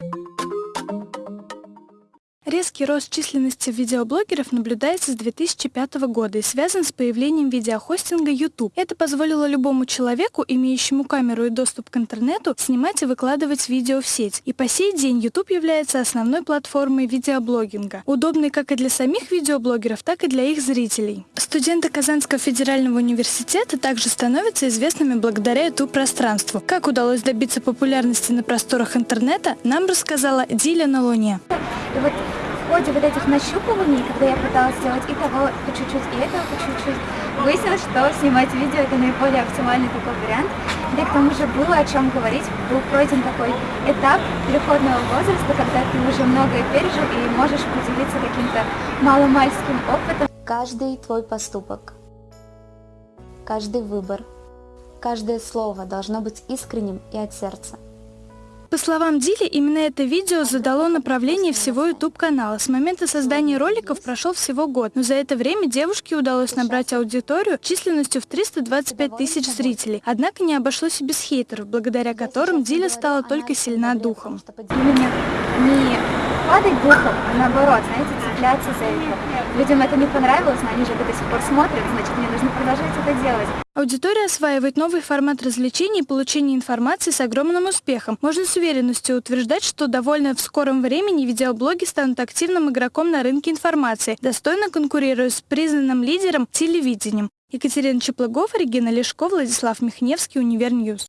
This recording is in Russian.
you Резкий рост численности видеоблогеров наблюдается с 2005 года и связан с появлением видеохостинга YouTube. Это позволило любому человеку, имеющему камеру и доступ к интернету, снимать и выкладывать видео в сеть. И по сей день YouTube является основной платформой видеоблогинга, удобной как и для самих видеоблогеров, так и для их зрителей. Студенты Казанского федерального университета также становятся известными благодаря YouTube-пространству. Как удалось добиться популярности на просторах интернета, нам рассказала Диля на Луне. И вот в ходе вот этих нащупываний, когда я пыталась сделать и того по чуть-чуть, и этого по чуть-чуть, выяснилось, что снимать видео это наиболее оптимальный такой вариант. Да и к тому же было о чем говорить, был пройден такой этап переходного возраста, когда ты уже многое пережил и можешь поделиться каким-то маломальским опытом. Каждый твой поступок, каждый выбор, каждое слово должно быть искренним и от сердца. По словам Дили, именно это видео задало направление всего YouTube-канала. С момента создания роликов прошел всего год, но за это время девушке удалось набрать аудиторию численностью в 325 тысяч зрителей. Однако не обошлось и без хейтеров, благодаря которым Диля стала только сильна духом. Именно не падать духом, а наоборот, знаете, цепляться за это. Людям это не понравилось, но они же это до сих пор смотрят, значит, мне нужно продолжать это делать. Аудитория осваивает новый формат развлечений и получения информации с огромным успехом. Можно с уверенностью утверждать, что довольно в скором времени видеоблоги станут активным игроком на рынке информации, достойно конкурируя с признанным лидером телевидением. Екатерина Чеплыгова, Регина Лешко, Владислав Михневский, Универньюз.